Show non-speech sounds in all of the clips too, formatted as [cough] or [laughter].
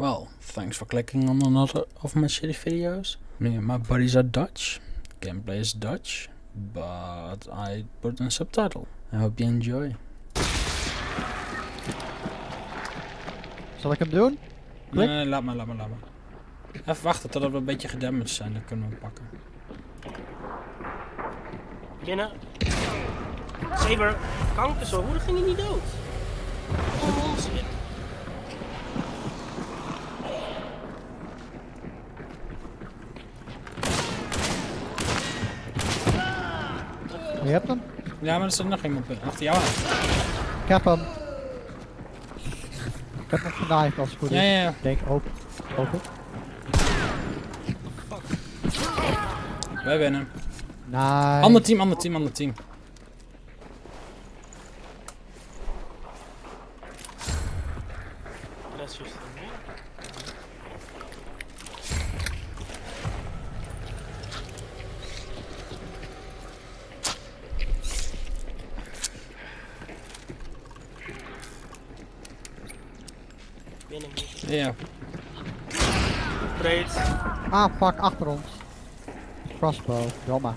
Well, thanks for clicking on another of my shitty videos. Me and my buddies are Dutch. Gameplay is Dutch, but I put in a subtitle. I hope you enjoy. Zal ik hem doen? Klik. Nee, laat maar, laat maar, laat maar. Even wachten totdat we een beetje gedamaged zijn, dan kunnen we hem pakken. Binnen. Saber, kanker zo. Hoe ging hij niet dood? Oh. Je hebt hem? Ja, maar er zit nog iemand achter jou aan. Ik heb hem. Ik heb hem genaaid als het goed is. Ja, ja, ja. Ik denk open. Open. Wij winnen. Nice. Ander team, ander team, ander team. Dat is juist een ding. Binnen. Ja, Breed. Ah, fuck, achter ons. Crossbow, jammer.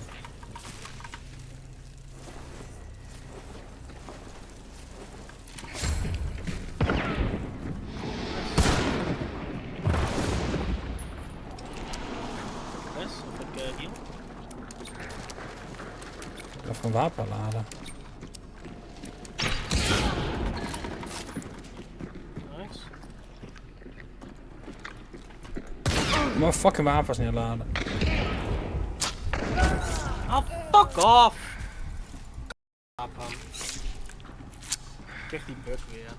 Of even een wapen laden. Nice. Maar fucking wapens niet laden. Ah, fuck off! Krijg die bug weer.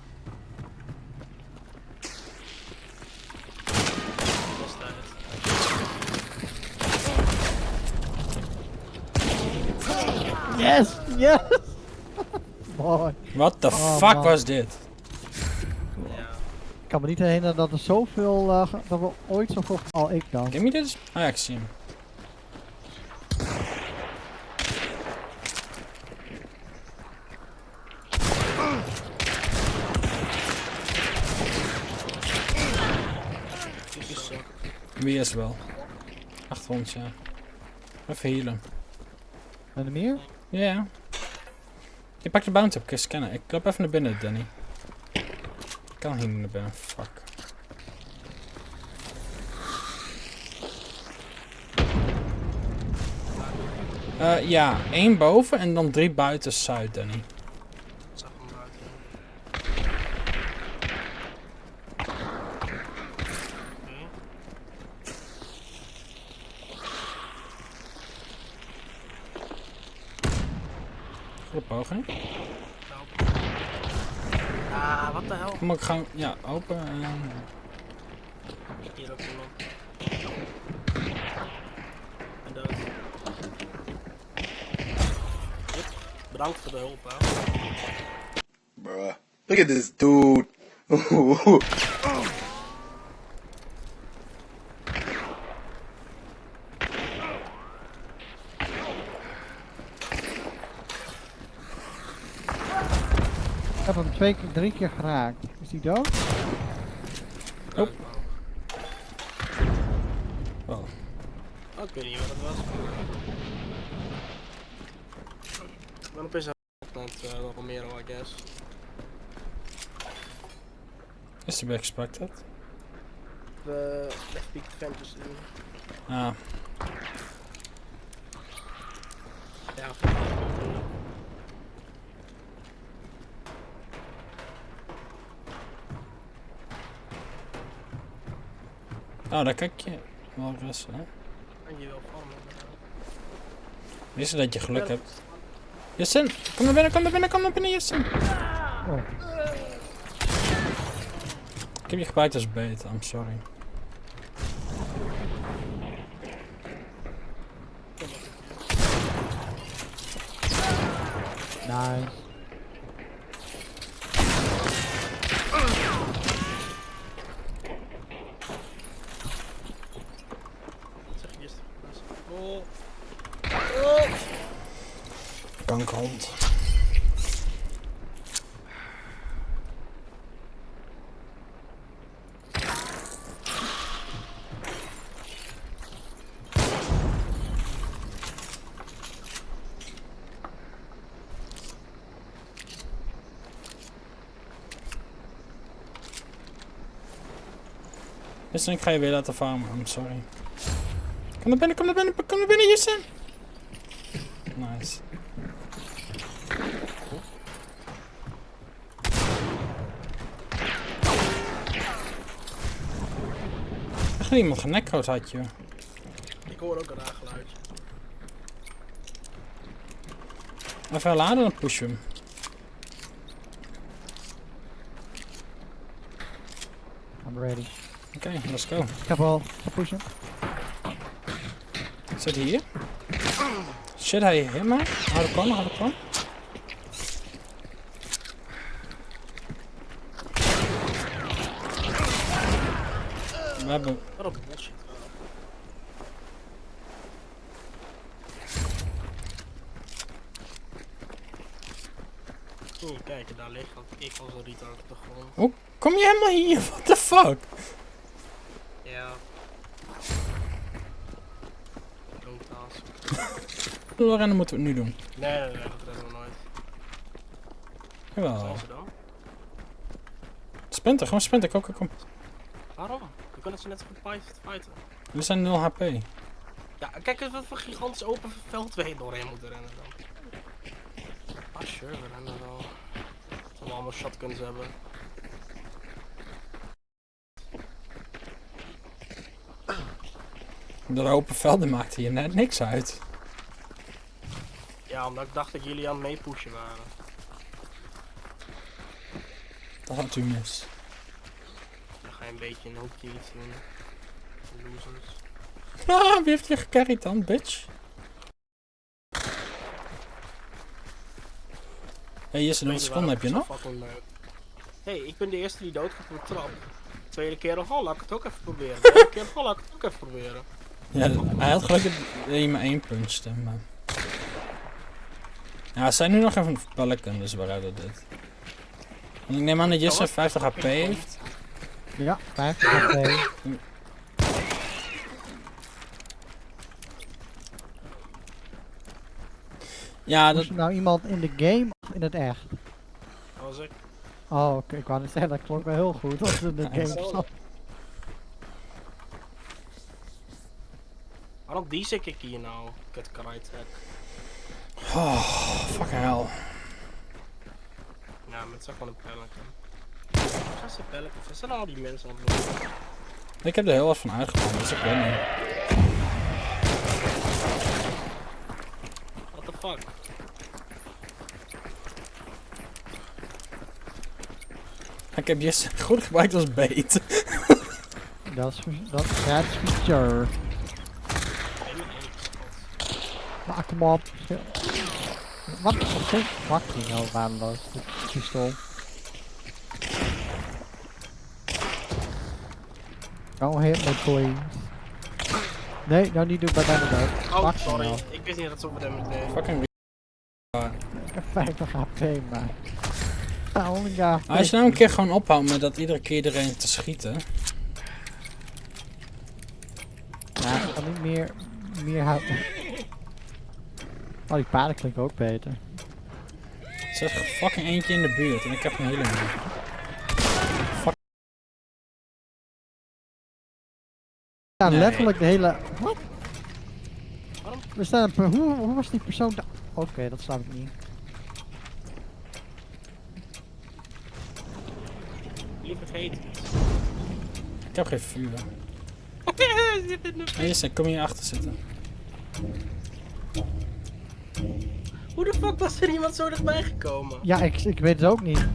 Yes! Yes! Mooi. What the Oh, fuck man. was dit? Kan me niet herinneren dat er zoveel, eh, dat we ooit zoveel, al ik dan. Me this? Ah ja, ik zie hem. Zo. Wie is wel? Achter ons, ja. Even healen. En er meer? Ja. Je pakt de bounty op, kun je scannen. Ik loop even naar binnen, Danny. Kan hier naar binnen, fuck. Eh ja, één boven en dan drie buiten Zuid, Danny. Goede poging. Wat de hel? Kom ik gewoon, ja, open en... Hier ook iemand. En dood. Yep. Bedankt voor de hulp, hè. Bruh. Look at this dude. [laughs] Ik heb hem twee keer, drie keer geraakt. Is die dood? Oh. Oh. Oh, ik weet niet wat het was. Opeens aan het uh, Romero, I guess. Is to be expected. De Left Peak Fantasy. Ah, Ja, oh, daar kijk je wel rustig, hè. en je wil van me. Wist je dat je geluk hebt? Jessen, kom naar binnen, kom naar binnen, kom naar binnen, Jessen. Oh. Ik heb je gebruikt als bait, I'm sorry. Nice. kankerhond. Justin, ik ga je weer laten farmen. I'm sorry. Kom naar binnen, kom naar binnen, kom naar binnen, Justin. Nice. Echt iemand genekrood had je. Ik hoor ook een raar geluid. Even laden, dan push je hem. I'm ready. Oké, let's go. Ik heb al gepushen. Zit hij hier? Shit, hij hit me. Hou de hou We hebben... Wat een bullshit. Oeh, kijk, daar ligt dat ik als een retard op de grond. Hoe kom je helemaal hier? What the fuck? Ja. Task. Lorena moeten we het nu doen. Nee, nee, nee, dat redden we nooit. Jawel. Zijn ze dan? Sprinten, gewoon sprinten. Kom, kom, kom. Waarom? We kunnen ze net zo goed fight- fighten. We zijn 0 HP. Ja, kijk eens wat voor gigantisch open veld we doorheen moeten rennen dan. Ah, sure, we rennen wel. Zullen we allemaal shotguns hebben. De open velden maakte hier net niks uit. Ja, omdat ik dacht dat jullie aan het meepushen waren. Dat had u mis. Ga een beetje een hoekje iets doen. Losers. [laughs] Ah, wie heeft je gecarried dan, bitch? Hé, hey, Jesse, hoeveel seconden heb je nog? Hé, hey, ik ben de eerste die doodgaat op de trap. Tweede keer, oh, laat ik het ook even proberen. Derde keer, oh, laat ik het ook even proberen. Ja, hij had gelukkig dat maar één puncchte, maar... Ja, zijn nu nog even Pelican, dus we redden dit. Want ik neem aan dat Jesse wat? 50 HP heeft. Ja, 50 HP. Ja, dat... Er nou iemand in de game of in het echt? Dat was ik. Oh, oké. Ik wou net zeggen, dat klonk wel heel goed. Als in de game zat. Waarom die ik ik hier nou? Kut karate hack. Oh, fucking hell. Ja, met zeg gewoon een. Waar zijn pelicans? Waar zijn al die mensen aan het doen? Ik heb er heel wat van uitgekomen, dus ik weet niet. What the fuck? Ik heb Jesse goed gebruikt als bait. Dat is, dat, is feature. Maak hem op. Wat is steeds fucking heel waardeloos, dit pistool. Don't hit me please. Nee, nou niet doen bij mij dood. Oh, sorry. hell. Ik wist niet dat ze op hem deden. Fucking Ik heb 50 HP, maar... Ah, only ja. Als je nou een keer gewoon ophoudt met dat iedere keer iedereen te schieten. Ja, ik kan niet meer... meer houden. Oh, die paarden klinken ook beter. Er zit fucking eentje in de buurt en ik heb een hele. Ja, Nee. letterlijk de hele... Wat? Waarom? We staan op... Hoe, hoe was die persoon da- Oké, dat snap ik niet. Liever vergeet het. Ik heb geen vuur. [laughs] Jesse, kom hier achter zitten. Hoe de fuck was er iemand zo dichtbij gekomen? Ja, ik, ik weet het ook niet.